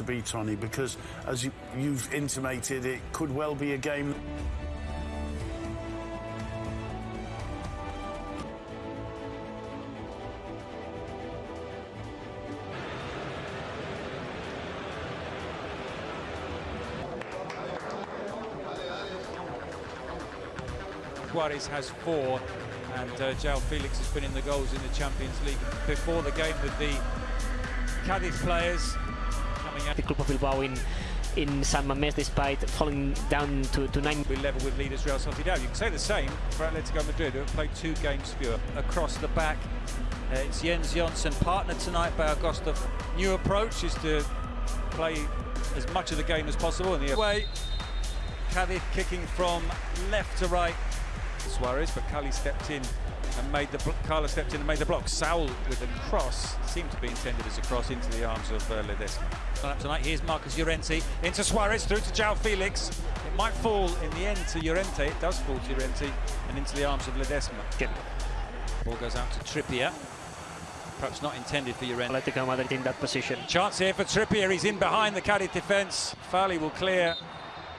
to be Tony because as you, you've intimated it could well be a game Suarez has four, and uh, João Felix has been in the goals in the Champions League before the game with the Cadiz players coming out. The Club of Bilbao in in San Mamés despite falling down to, to nine. We level with leaders Real Sociedad. You can say the same for Atletico Madrid, who have played two games fewer. Across the back, uh, it's Jens Jonsson, partnered tonight by Augusto. New approach is to play as much of the game as possible in the way. Cadiz kicking from left to right. Suarez, but Cala stepped in and made the Cala stepped in and made the block. Saul with a cross seemed to be intended as a cross into the arms of uh, Ledesma. Up tonight, here's Marcos Llorente into Suarez through to João Felix. It might fall in the end to Llorente. It does fall to Llorente and into the arms of Ledesma. Yep. Ball goes out to Trippier. Perhaps not intended for Llorente. Atletico Madrid in that position. Chance here for Trippier. He's in behind the Cadiz defence. Fali will clear.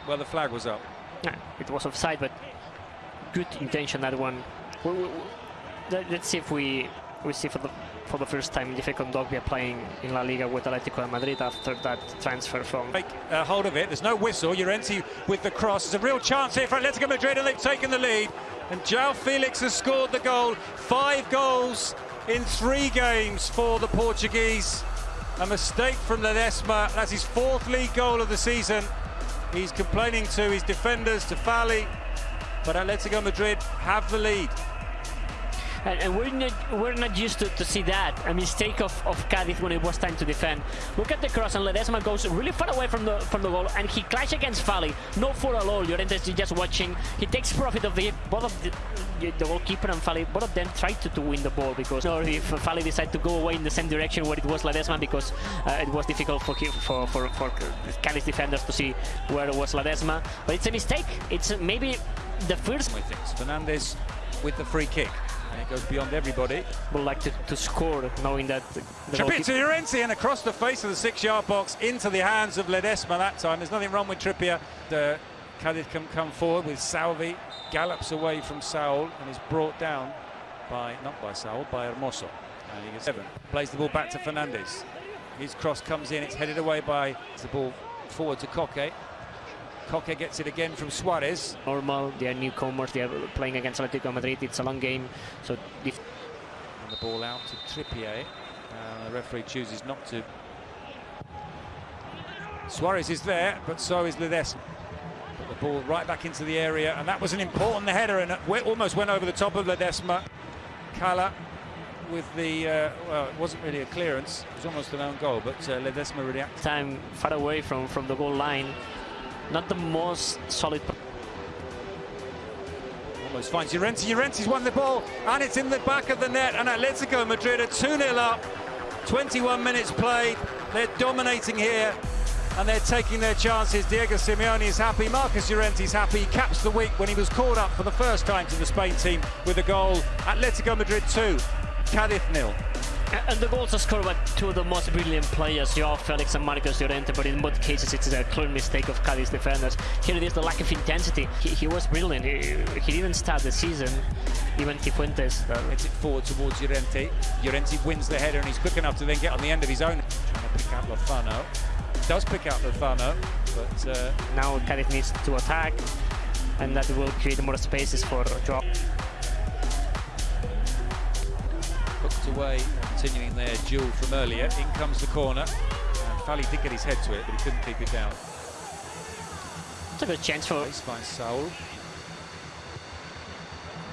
Well, the flag was up. Yeah, it was offside, but good intention that one. We, we, let's see if we we see for the for the first time Geoffrey Kondogbia playing in La Liga with Atletico Madrid after that transfer from. Take uh, hold of it. There's no whistle. Llorente with the cross. There's a real chance here for Atletico Madrid, and they've taken the lead. And João Felix has scored the goal. Five goals in three games for the Portuguese. A mistake from Ledesma. That's his fourth league goal of the season. He's complaining to his defenders, to Fali, but Atletico Madrid have the lead. And, and, we're not we're not used to, to see that a mistake of, of Cadiz when it was time to defend. Look at the cross and Ledesma goes really far away from the from the goal and he clashes against Fali. No foul at all. Llorente is just watching. He takes profit of the both of the, the goalkeeper and Fali. Both of them tried to, to win the ball because if Fali decided to go away in the same direction where it was Ledesma because uh, it was difficult for for for for Cadiz defenders to see where it was Ledesma. But it's a mistake. It's maybe the first. Fernandez with the free kick. And it goes beyond everybody. Would like to, to score, knowing that... The, Trippier Llorente and across the face of the six-yard box into the hands of Ledesma that time. There's nothing wrong with Trippier. The Cadiz can come forward with Salvi, gallops away from Saul and is brought down by, not by Saul, by Hermoso. And he gets seven. Plays the ball back to Fernandez. His cross comes in, it's headed away by the ball forward to Koke. Koke gets it again from Suarez. Normal, they are newcomers, they are playing against Atletico Madrid, it's a long game. So and the ball out to Trippier. Uh, the referee chooses not to. Suarez is there, but so is Ledesma. Put the ball right back into the area, and that was an important header, and it almost went over the top of Ledesma. Cala with the, uh, well, it wasn't really a clearance, it was almost an own goal, but uh, Ledesma really... Time far away from, from the goal line, not the most solid. Almost finds Llorente. Llorente's won the ball, and it's in the back of the net. And Atletico Madrid are 2-0 up. 21 minutes played. They're dominating here, and they're taking their chances. Diego Simeone is happy. Marcos Llorente's happy. He caps the week when he was called up for the first time to the Spain team with a goal. Atletico Madrid 2, Cadiz nil. And the goals are scored by two of the most brilliant players, Joao Felix and Marcos Llorente, but in both cases it's a clear mistake of Cadiz defenders. Here it is the lack of intensity. He, he was brilliant. He, he, didn't start the season, even Cifuentes. Hits it forward towards Llorente. Llorente wins the header and he's quick enough to then get on the end of his own. Trying to pick out Lozano. Does pick out Lozano, but... Uh... Now Cadiz needs to attack, and that will create more spaces for Joao. Hooked away continuing their duel from earlier. In comes the corner. And Fali did get his head to it, but he couldn't keep it down. It's a good chance for... Nice by Saul.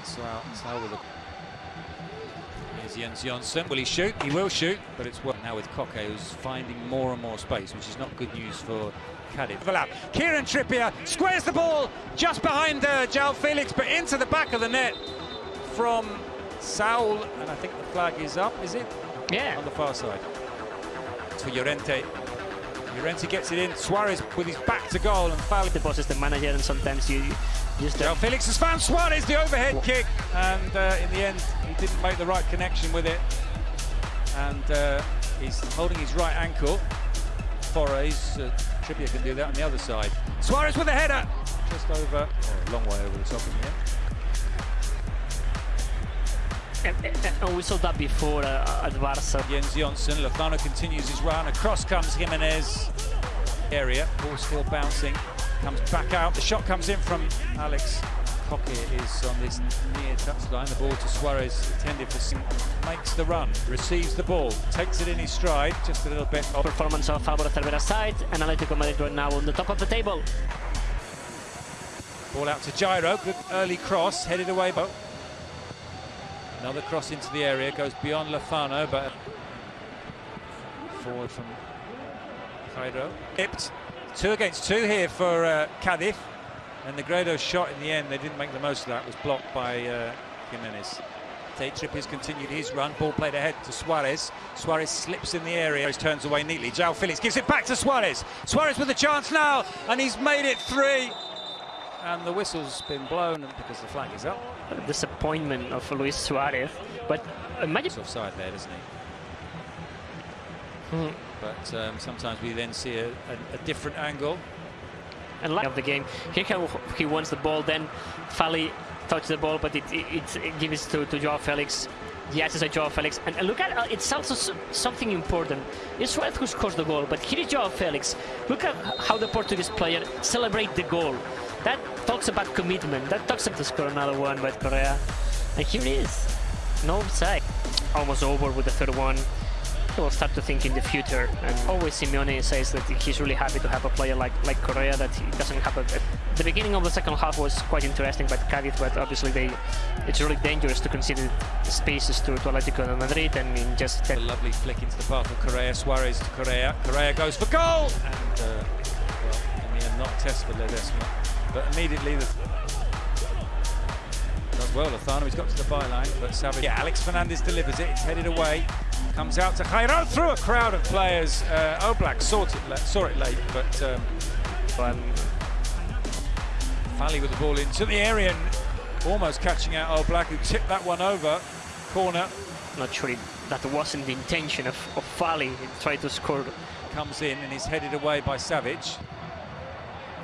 Saul, Saul with a... Here's Jens Jonsson. Will he shoot? He will shoot, but it's well. Now with Koke, who's finding more and more space, which is not good news for Cadiz. Overlap. Kieran Trippier squares the ball just behind uh, João Felix, but into the back of the net from Saul. And I think the flag is up, is it? Yeah. On the far side. To Llorente. Llorente gets it in. Suarez with his back to goal and foul. The boss is the manager, and sometimes you just João Felix has found Suarez, the overhead kick, and uh, in the end, he didn't make the right connection with it. And uh, he's holding his right ankle. Forays, uh, Trippier can do that on the other side. Suarez with a header, just over, oh, a long way over the top in the end. And, and we saw that before uh, at Barca. Jens Jonsson, Lozano continues his run. Across comes Jimenez. Area, ball still bouncing. Comes back out. The shot comes in from Alex. Koke is on this near touchline. The ball to Suarez, intended for Sim. Makes the run, receives the ball, takes it in his stride, just a little bit. Off. Performance of Álvaro Cervera side, and Atletico Madrid right now on the top of the table. Ball out to Jairo, good early cross, headed away. But Another cross into the area, goes beyond Lozano, but forward from Jairo. Tipped. Two against two here for uh, Cadiz. And Negredo's shot in the end, they didn't make the most of that, was blocked by uh, Jimenez. Tate Trippier's continued his run, ball played ahead to Suarez. Suarez slips in the area, turns away neatly. João Felix gives it back to Suarez. Suarez with a chance now, and he's made it three. And the whistle's been blown because the flag is up. Disappointment of Luis Suarez, but imagine. He's offside there, doesn't he? But um, sometimes we then see a, a, a different angle. And like of the game, here he wants the ball, then Fali touches the ball, but it, it, it gives to, to Joao Felix. Yes, it's a Joao Felix. And look at uh, it's also something important. It's Suarez who scores the goal, but here is Joao Felix. Look at how the Portuguese player celebrate the goal. That talks about commitment. That talks about to score another one by Correa. And here it is. No side. Almost over with the third one. He will start to think in the future. And always Simeone says that he's really happy to have a player like like Correa that he doesn't have a, the beginning of the second half was quite interesting but Cadiz but obviously they it's really dangerous to concede spaces to, to Atletico de Madrid and in just a lovely flick into the path of Correa Suarez to Correa Correa goes for goal and uh, well I mean not test for Ledesma but immediately the does well Lozano he's got to the byline but Savic yeah Alex Fernandez delivers it it's headed away comes out to Jairo through a crowd of players uh, Oblak saw it, saw it late but um, Fali with the ball into the area and almost catching out Oblak who tipped that one over corner. Not sure that wasn't the intention of, of Fali he tried to score. Comes in and is headed away by Savic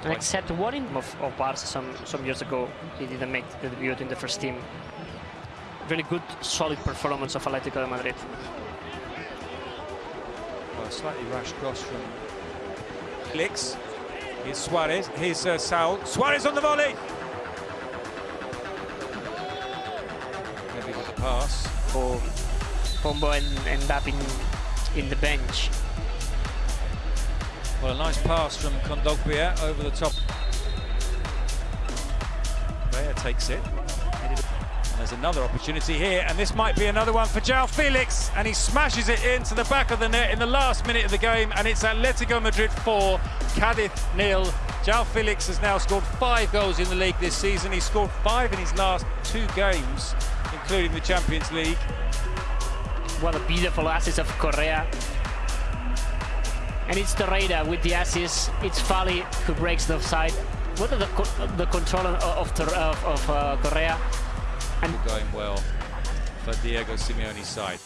and except one of, of Barca some, some years ago, he didn't make the debut in the first team. Really good, solid performance of Atletico de Madrid. Well, slightly rash cross from Felix. Here's Suarez. Here's uh, Saul. Suarez on the volley. Maybe with the pass. For Pombo and end up in in the bench. Well, a nice pass from Kondogbia over the top. Correa takes it. And there's another opportunity here, and this might be another one for João Felix, and he smashes it into the back of the net in the last minute of the game, and it's Atletico Madrid 4, Cadiz nil. João Felix has now scored five goals in the league this season. He scored five in his last two games, including the Champions League. What a beautiful assist of Correa and it's Torreira with the assist. It's Fali who breaks the offside. What are the co the control of of, of uh, Correa? And going well for Diego Simeone's side.